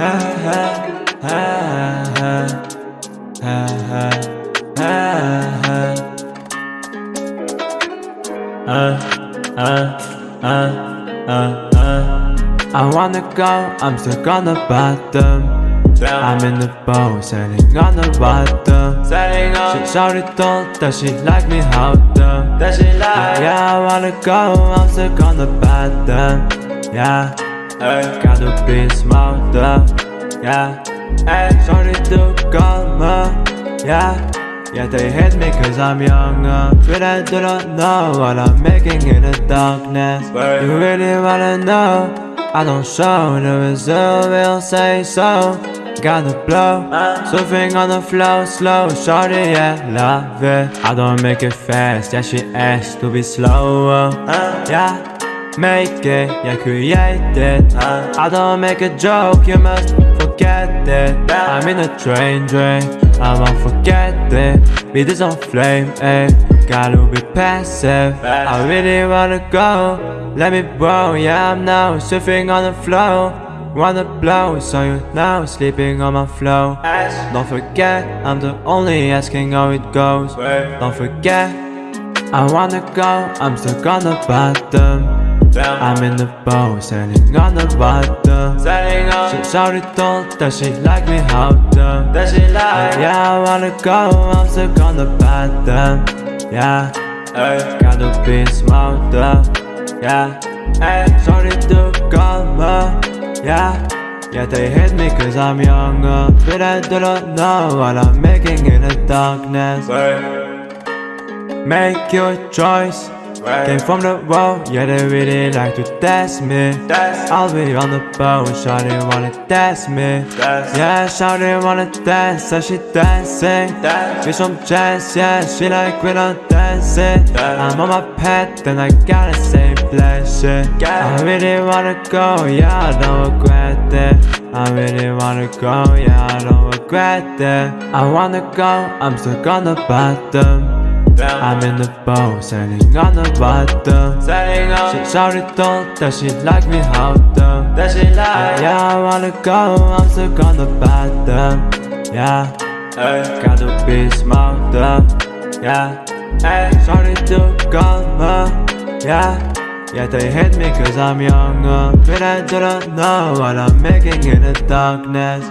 I wanna go, I'm stuck on the bottom I'm in the boat, sailing on the Sailing on. She shouted told that she like me how the That she like. Yeah, I wanna go, I'm stuck on the bottom Yeah, Hey, gotta be smarter Yeah, hey sorry to come Yeah, yeah they hate me cause I'm younger. Pretend I don't know what I'm making in the darkness. Word. You really wanna know? I don't show the result, will say so. Gotta blow, Uh. surfing on the flow, slow. Shorty, yeah, love it. I don't make it fast, yeah she asks to be slower Uh. Yeah, make it, yeah create it. I don't make a joke, you must forget it. I'm in a train drain, I won't forget it. Beat is on flame, eh? Gotta be passive. I really wanna go. Let me blow, yeah I'm now surfing on the flow. Wanna blow, so you now sleeping on my flow. Don't forget, I'm the only asking how it goes. Don't forget, I wanna go, I'm stuck on the bottom Down I'm in the boat, sailing on the bottom Sailing on She shouted told that she like me how the That she like Yeah, I wanna go, I'm stuck on the bottom Yeah, Hey, gotta be smarter. Yeah, hey. sorry to come Yeah, yeah they hate me cause I'm younger. But I do not know what I'm making in the darkness. Make your choice Came from the road, yeah they really like to test me. That's I'll be on the boat, shawty wanna test me. Yeah, shawty wanna dance, so she dancing. Give some chance, yeah, she like when I'm dancing. I'm on my path, then I gotta say bless it I really wanna go, yeah, I don't regret it. I really wanna go, yeah, I don't regret it. I wanna go, I'm stuck on the bottom Down I'm in the boat, sailing on the bottom Sailing She on shouted told that she like me how the That she like Yeah, I wanna go, I'm stuck on the bottom Yeah, Hey, gotta be smarter Yeah, hey. Sorry to come Yeah, yeah they hate me cause I'm younger. But I do not know what I'm making in the darkness